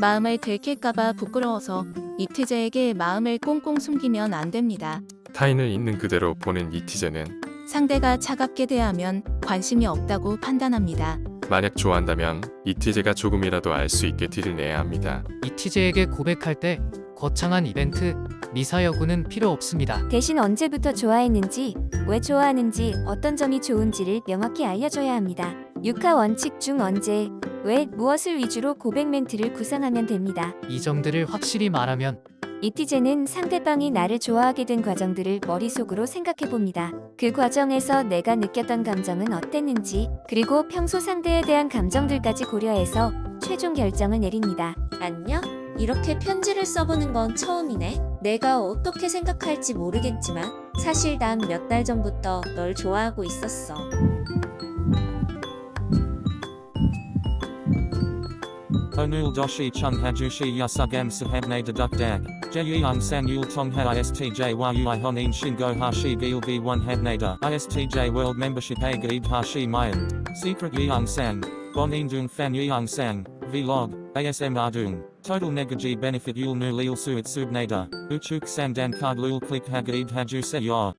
마음을 들킬까봐 부끄러워서 이티제에게 마음을 꽁꽁 숨기면 안 됩니다. 타인을 있는 그대로 보는 이티제는 상대가 차갑게 대하면 관심이 없다고 판단합니다. 만약 좋아한다면 이티제가 조금이라도 알 수 있게 티를 내야 합니다. 이티제에게 고백할 때 거창한 이벤트, 미사 여구는 필요 없습니다. 대신 언제부터 좋아했는지, 왜 좋아하는지, 어떤 점이 좋은지를 명확히 알려줘야 합니다. 육하 원칙 중 언제, 왜, 무엇을 위주로 고백 멘트를 구상하면 됩니다. 이 점들을 확실히 말하면 이티제는 상대방이 나를 좋아하게 된 과정들을 머릿속으로 생각해 봅니다. 그 과정에서 내가 느꼈던 감정은 어땠는지, 그리고 평소 상대에 대한 감정들까지 고려해서 최종 결정을 내립니다. 안녕? 이렇게 편지를 써보는 건 처음이네. 내가 어떻게 생각할지 모르겠지만 사실 난 몇 달 전부터 널 좋아하고 있었어. Onul doshi chung hajushi yasugam sahabne deduk dag. Jeyung san yul tong ha istj yui honin shingo hashi gil b 1 habnada. Istj world membership a hashi mayan. Secret yeung sang. Bonin dung fan yeung sang. Vlog. ASM ardung. Total negaji benefit yul nu lil suit subnada. Uchuk sandan card lul click hagaib haju se yor.